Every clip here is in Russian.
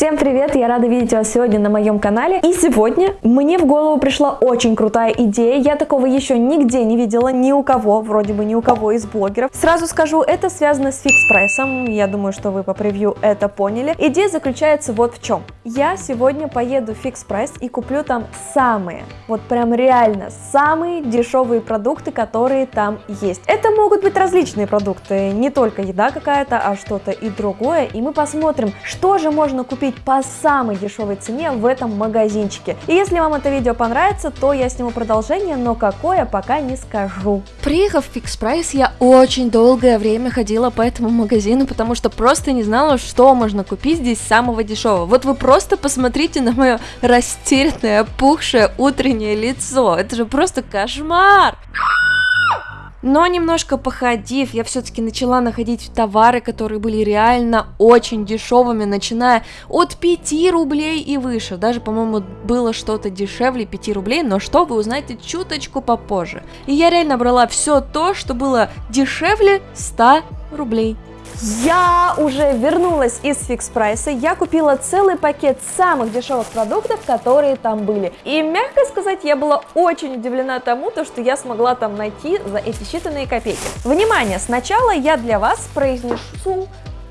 Всем привет, я рада видеть вас сегодня на моем канале. И сегодня мне в голову пришла очень крутая идея. Я такого еще нигде не видела, ни у кого, вроде бы ни у кого из блогеров. Сразу скажу, это связано с Fix Price ом. Я думаю, что вы по превью это поняли. Идея заключается вот в чем. Я сегодня поеду в Fix Price и куплю там самые, вот прям реально, самые дешевые продукты, которые там есть. Это могут быть различные продукты, не только еда какая-то, а что-то и другое. И мы посмотрим, что же можно купить купить по самой дешевой цене в этом магазинчике. И если вам это видео понравится, то я сниму продолжение, но какое пока не скажу. Приехав в Fix Price, я очень долгое время ходила по этому магазину, потому что просто не знала, что можно купить здесь самого дешевого. Вот вы просто посмотрите на мое растерянное, опухшее утреннее лицо. Это же просто кошмар! Но немножко походив, я все-таки начала находить товары, которые были реально очень дешевыми, начиная от 5 рублей и выше. Даже, по-моему, было что-то дешевле 5 рублей, но что вы узнаете чуточку попозже. И я реально брала все то, что было дешевле 100 рублей. Я уже вернулась из фикс прайса, я купила целый пакет самых дешевых продуктов, которые там были. И, мягко сказать, я была очень удивлена тому, то, что я смогла там найти за эти считанные копейки. Внимание, сначала я для вас произнесу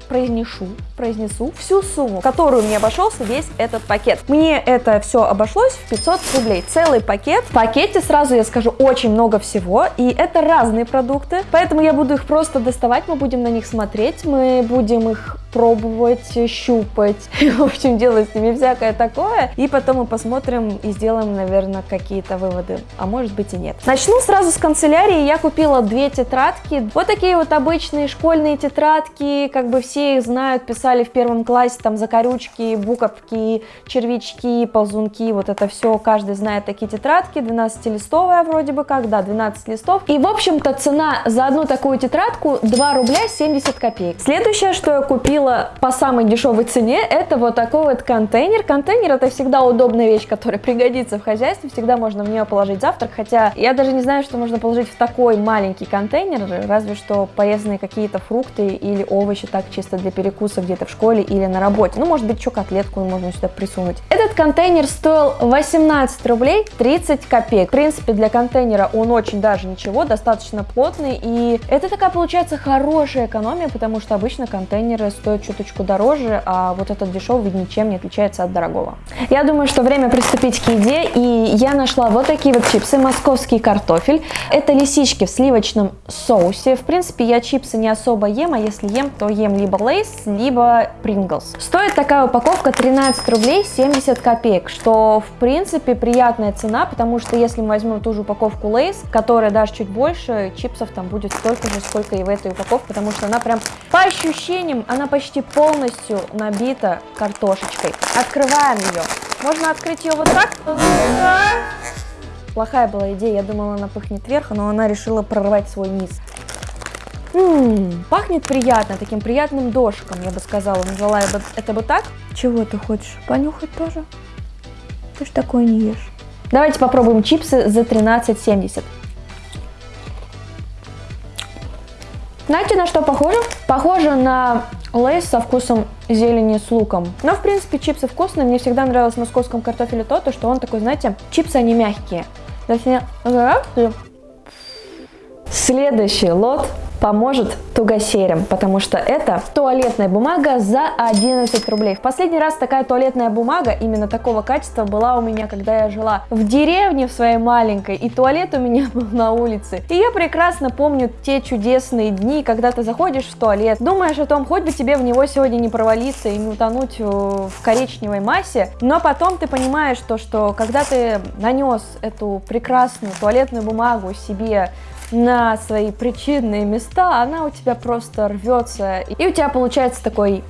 произнесу, произнесу всю сумму, которую мне обошелся весь этот пакет. Мне это все обошлось в 500 рублей. Целый пакет. В пакете, сразу я скажу, очень много всего. И это разные продукты. Поэтому я буду их просто доставать, мы будем на них смотреть, мы будем их пробовать, щупать, в общем, делать с ними всякое такое. И потом мы посмотрим и сделаем, наверное, какие-то выводы, а может быть и нет. Начну сразу с канцелярии. Я купила две тетрадки. Вот такие вот обычные школьные тетрадки, как бы все их знают, писали в первом классе, там, закорючки, буковки, червячки, ползунки, вот это все, каждый знает такие тетрадки, 12-листовая вроде бы как, да, 12 листов. И, в общем-то, цена за одну такую тетрадку 2 рубля 70 копеек. Следующее, что я купила по самой дешевой цене, это вот такой вот контейнер. Контейнер это всегда удобная вещь, которая пригодится в хозяйстве, всегда можно в нее положить завтрак, хотя я даже не знаю, что можно положить в такой маленький контейнер, разве что порезанные какие-то фрукты или овощи, так чисто для перекуса где-то в школе или на работе. Ну, может быть, еще котлетку можно сюда присунуть. Этот контейнер стоил 18 рублей 30 копеек. В принципе, для контейнера он очень даже ничего, достаточно плотный, и это такая получается хорошая экономия, потому что обычно контейнеры стоят чуточку дороже, а вот этот дешевый ничем не отличается от дорогого. Я думаю, что время приступить к еде, и я нашла вот такие вот чипсы, московский картофель. Это лисички в сливочном соусе. В принципе, я чипсы не особо ем, а если ем, то ем либо Lay's, либо Pringles. Стоит такая упаковка 13 рублей 70 копеек, что в принципе приятная цена, потому что если мы возьмем ту же упаковку Lay's, которая даже чуть больше, чипсов там будет столько же, сколько и в этой упаковке, потому что она прям по ощущениям, она почти полностью набита картошечкой. Открываем ее. Можно открыть ее вот так. Плохая была идея, я думала, она пахнет вверх, но она решила прорвать свой низ. Ммм, пахнет приятно, таким приятным дошиком, я бы сказала. Назвала я бы это бы так. Чего ты хочешь? Понюхать тоже? Ты ж такое не ешь. Давайте попробуем чипсы за 13,70. Знаете, на что похоже? Похоже на лейс со вкусом зелени с луком. Но, в принципе, чипсы вкусные. Мне всегда нравилось в московском картофеле то, то, что он такой, знаете, чипсы, они мягкие. Следующий лот поможет тугосерям, потому что это туалетная бумага за 11 рублей. В последний раз такая туалетная бумага именно такого качества была у меня, когда я жила в деревне в своей маленькой, и туалет у меня был на улице. И я прекрасно помню те чудесные дни, когда ты заходишь в туалет, думаешь о том, хоть бы тебе в него сегодня не провалиться и не утонуть э, в коричневой массе, но потом ты понимаешь то, что когда ты нанес эту прекрасную туалетную бумагу себе на свои причинные места, она у тебя просто рвется. И у тебя получается такой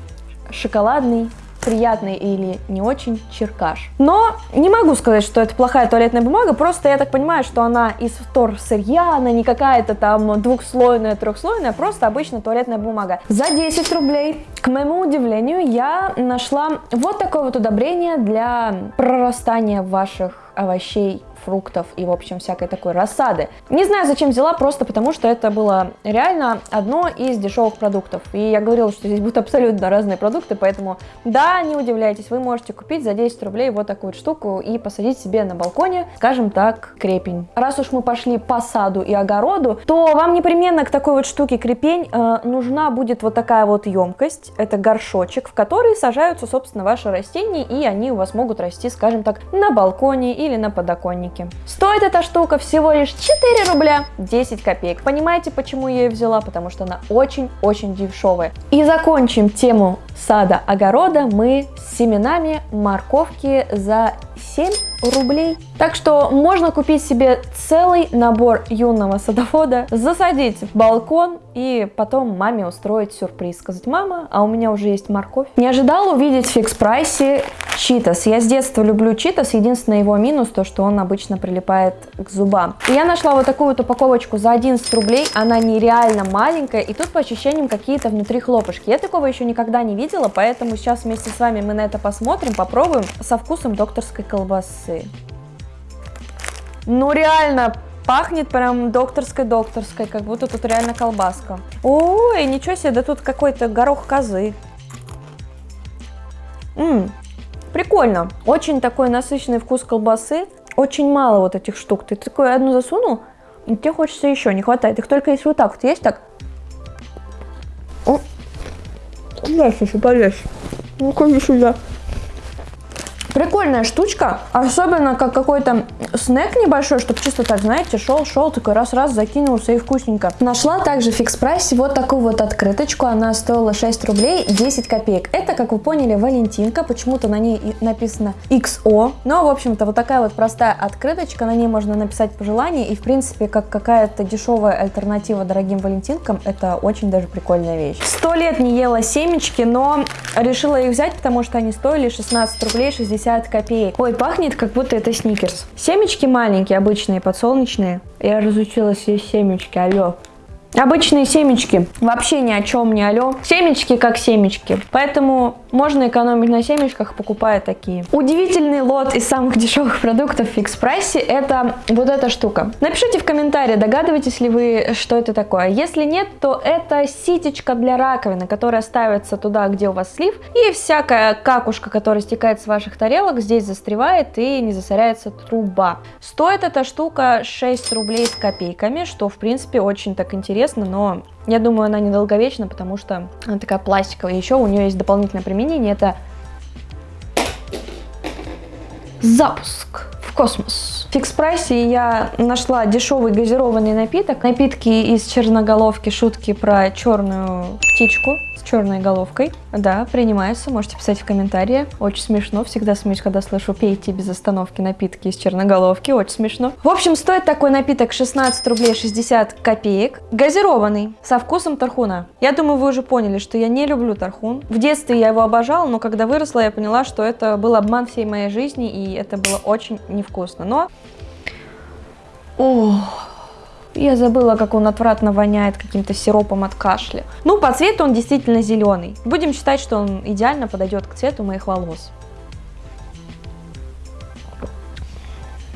шоколадный приятный или не очень черкаш. Но не могу сказать, что это плохая туалетная бумага, просто я так понимаю, что она из втор сырья, она не какая-то там двухслойная, трехслойная, просто обычная туалетная бумага. За 10 рублей, к моему удивлению, я нашла вот такое вот удобрение для прорастания ваших овощей фруктов и, в общем, всякой такой рассады. Не знаю, зачем взяла, просто потому что это было реально одно из дешевых продуктов. И я говорила, что здесь будут абсолютно разные продукты, поэтому, да, не удивляйтесь, вы можете купить за 10 рублей вот такую вот штуку и посадить себе на балконе, скажем так, крепень. Раз уж мы пошли по саду и огороду, то вам непременно к такой вот штуке крепень э, нужна будет вот такая вот емкость. Это горшочек, в который сажаются, собственно, ваши растения, и они у вас могут расти, скажем так, на балконе или на подоконнике. Стоит эта штука всего лишь 4 рубля 10 копеек. Понимаете, почему я ее взяла? Потому что она очень-очень дешевая. И закончим тему сада-огорода мы с семенами морковки за 7 рублей. Так что можно купить себе целый набор юного садовода, засадить в балкон и потом маме устроить сюрприз. Сказать, мама, а у меня уже есть морковь. Не ожидал увидеть в фикс читас. Я с детства люблю читас. Единственный его минус, то что он обычно прилипает к зубам. И я нашла вот такую вот упаковочку за 11 рублей. Она нереально маленькая. И тут по ощущениям какие-то внутри хлопушки. Я такого еще никогда не видела, поэтому сейчас вместе с вами мы на это посмотрим, попробуем со вкусом докторской колбасы. Ну реально, пахнет прям докторской-докторской, как будто тут реально колбаска. Ой, ничего себе, да тут какой-то горох козы. Ммм, прикольно. Очень такой насыщенный вкус колбасы. Очень мало вот этих штук. Ты такой одну засунул, и тебе хочется еще, не хватает. Их только если вот так вот есть, так. О, Полезь еще, полезь. Ну-ка, сюда. Прикольная штучка, особенно как какой-то снэк небольшой, чтобы чисто так, знаете, шел-шел, такой раз-раз закинулся и вкусненько. Нашла также фикс прайсе вот такую вот открыточку, она стоила 6 рублей 10 копеек. Это, как вы поняли, Валентинка, почему-то на ней написано XO, но, в общем-то, вот такая вот простая открыточка, на ней можно написать пожелание, и, в принципе, как какая-то дешевая альтернатива дорогим Валентинкам, это очень даже прикольная вещь. Сто лет не ела семечки, но решила их взять, потому что они стоили 16 рублей 60 50 копеек. Ой, пахнет, как будто это сникерс. Семечки маленькие, обычные, подсолнечные. Я разучилась есть семечки, алло. Обычные семечки. Вообще ни о чем не алё. Семечки как семечки. Поэтому можно экономить на семечках, покупая такие. Удивительный лот из самых дешевых продуктов в фикс прайсе это вот эта штука. Напишите в комментарии, догадываетесь ли вы, что это такое. Если нет, то это ситечка для раковины, которая ставится туда, где у вас слив. И всякая какушка, которая стекает с ваших тарелок, здесь застревает и не засоряется труба. Стоит эта штука 6 рублей с копейками, что в принципе очень так интересно интересно, но я думаю, она недолговечна, потому что она такая пластиковая. Еще у нее есть дополнительное применение, это запуск в космос. В фикс прайсе я нашла дешевый газированный напиток. Напитки из черноголовки, шутки про черную птичку черной головкой. Да, принимается, можете писать в комментарии. Очень смешно, всегда смеюсь, когда слышу «пейте без остановки напитки из черноголовки», очень смешно. В общем, стоит такой напиток 16 рублей 60 копеек. Газированный, со вкусом тархуна. Я думаю, вы уже поняли, что я не люблю тархун. В детстве я его обожала, но когда выросла, я поняла, что это был обман всей моей жизни, и это было очень невкусно. Но... Ох... Я забыла, как он отвратно воняет каким-то сиропом от кашля. Ну, по цвету он действительно зеленый. Будем считать, что он идеально подойдет к цвету моих волос.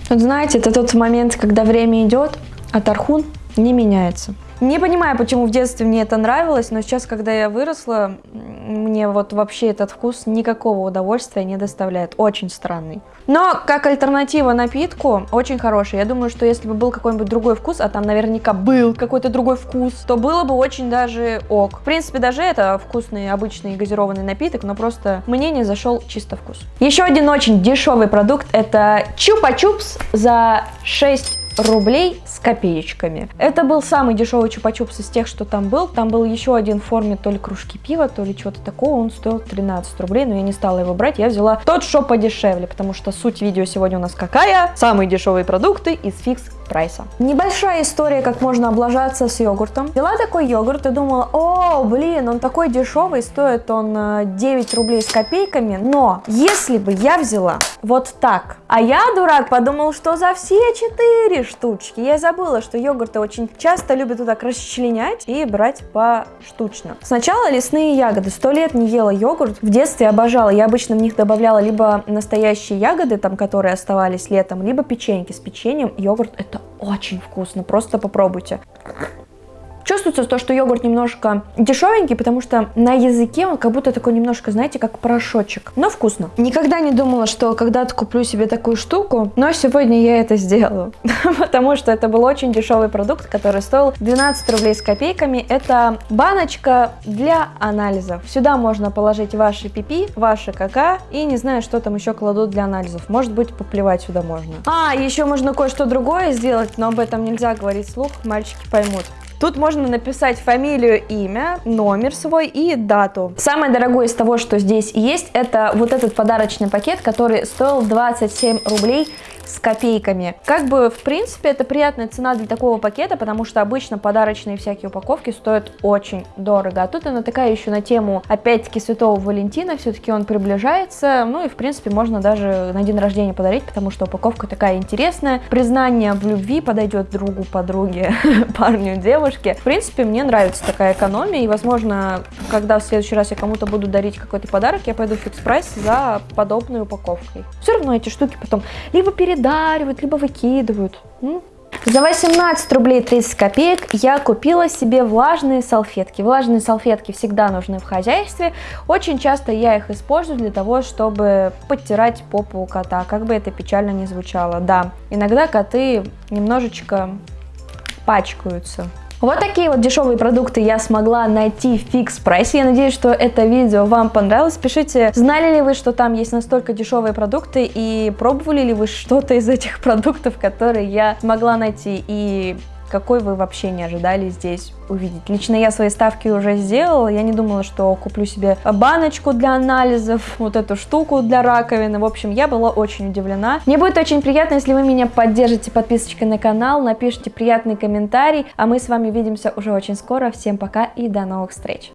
Вот знаете, это тот момент, когда время идет, а тархун не меняется. Не понимаю, почему в детстве мне это нравилось, но сейчас, когда я выросла, мне вот вообще этот вкус никакого удовольствия не доставляет. Очень странный. Но как альтернатива напитку очень хороший. Я думаю, что если бы был какой-нибудь другой вкус, а там наверняка был какой-то другой вкус, то было бы очень даже ок. В принципе, даже это вкусный обычный газированный напиток, но просто мне не зашел чисто вкус. Еще один очень дешевый продукт это чупа-чупс за 6 рублей с копеечками. Это был самый дешевый чупа-чупс из тех, что там был. Там был еще один в форме то ли кружки пива, то ли чего-то такого. Он стоил 13 рублей, но я не стала его брать. Я взяла тот, что подешевле, потому что суть видео сегодня у нас какая? Самые дешевые продукты из фикс прайса. Небольшая история, как можно облажаться с йогуртом. Взяла такой йогурт и думала, о, блин, он такой дешевый, стоит он 9 э, рублей с копейками, но если бы я взяла вот так, а я, дурак, подумал, что за все 4 4 штучки. Я забыла, что йогурты очень часто любят вот так расчленять и брать поштучно. Сначала лесные ягоды. Сто лет не ела йогурт. В детстве обожала. Я обычно в них добавляла либо настоящие ягоды, там, которые оставались летом, либо печеньки с печеньем. Йогурт это очень вкусно. Просто попробуйте. Чувствуется то, что йогурт немножко дешевенький, потому что на языке он как будто такой немножко, знаете, как порошочек. Но вкусно. Никогда не думала, что когда-то куплю себе такую штуку, но сегодня я это сделаю. потому что это был очень дешевый продукт, который стоил 12 рублей с копейками. Это баночка для анализов. Сюда можно положить ваши пипи, ваши кака и не знаю, что там еще кладут для анализов. Может быть, поплевать сюда можно. А, еще можно кое-что другое сделать, но об этом нельзя говорить вслух, мальчики поймут. Тут можно написать фамилию, имя, номер свой и дату. Самое дорогое из того, что здесь есть, это вот этот подарочный пакет, который стоил 27 рублей с копейками. Как бы, в принципе, это приятная цена для такого пакета, потому что обычно подарочные всякие упаковки стоят очень дорого. А тут она такая еще на тему, опять-таки, Святого Валентина, все-таки он приближается, ну и, в принципе, можно даже на день рождения подарить, потому что упаковка такая интересная. Признание в любви подойдет другу, подруге, парню, девушке. В принципе, мне нравится такая экономия, и, возможно, когда в следующий раз я кому-то буду дарить какой-то подарок, я пойду в фикс прайс за подобной упаковкой. Все равно эти штуки потом либо перед передаривают, либо выкидывают. За 18 рублей 30 копеек я купила себе влажные салфетки. Влажные салфетки всегда нужны в хозяйстве. Очень часто я их использую для того, чтобы подтирать попу у кота, как бы это печально не звучало. Да, иногда коты немножечко пачкаются. Вот такие вот дешевые продукты я смогла найти в фикс прайсе. Я надеюсь, что это видео вам понравилось. Пишите, знали ли вы, что там есть настолько дешевые продукты и пробовали ли вы что-то из этих продуктов, которые я смогла найти. И какой вы вообще не ожидали здесь увидеть. Лично я свои ставки уже сделала, я не думала, что куплю себе баночку для анализов, вот эту штуку для раковины. В общем, я была очень удивлена. Мне будет очень приятно, если вы меня поддержите подписочкой на канал, напишите приятный комментарий, а мы с вами увидимся уже очень скоро. Всем пока и до новых встреч!